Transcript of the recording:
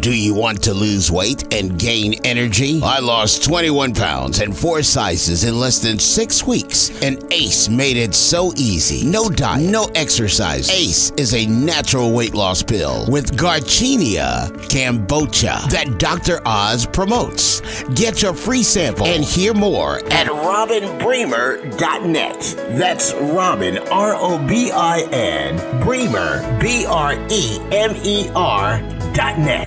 Do you want to lose weight and gain energy? I lost 21 pounds and four sizes in less than six weeks, and Ace made it so easy. No diet, no exercise. Ace is a natural weight loss pill with Garcinia cambogia that Dr. Oz promotes. Get your free sample and hear more at robinbremer.net. That's Robin, R O B I N, Bremer, B R E M E R dot.